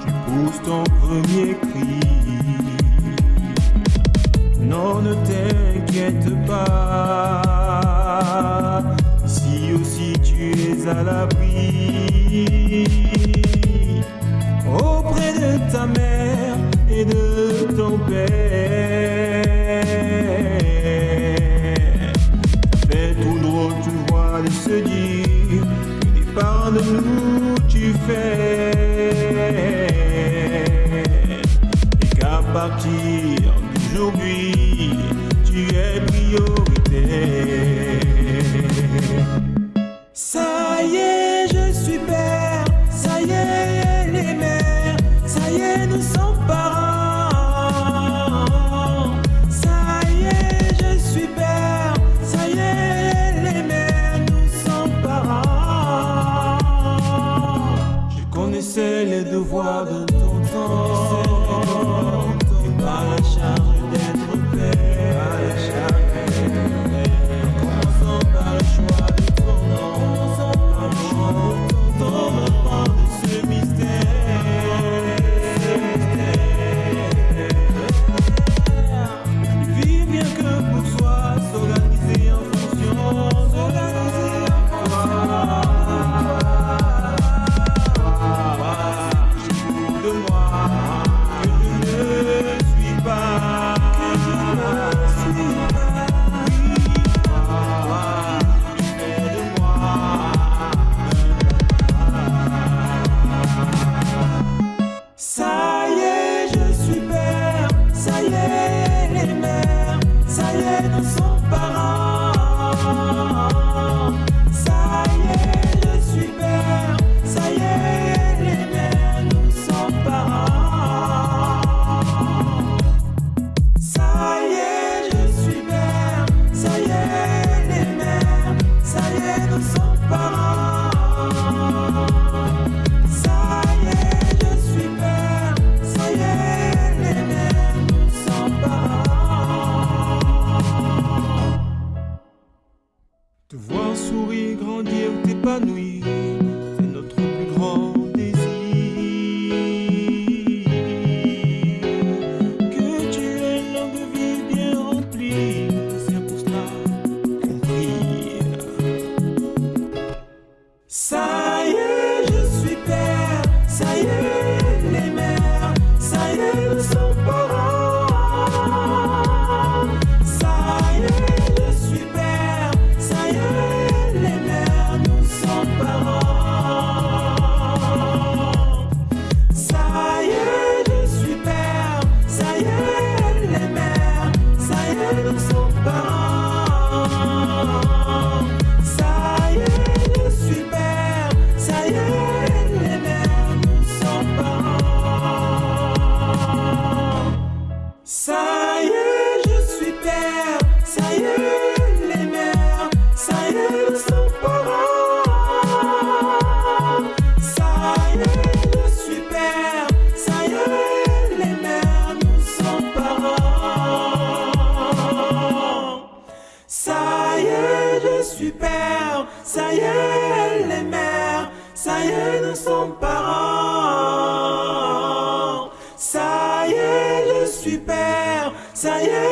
tu pousses ton premier cri. Non, ne t'inquiète pas, si aussi tu es à l'abri. de nous tu fais et qu'à partir d'aujourd'hui tu es prioritaire. are the somebody. Amen. super, ça y est, les mères, ça y est, nous sommes parents. Ça y est, le super, ça y est.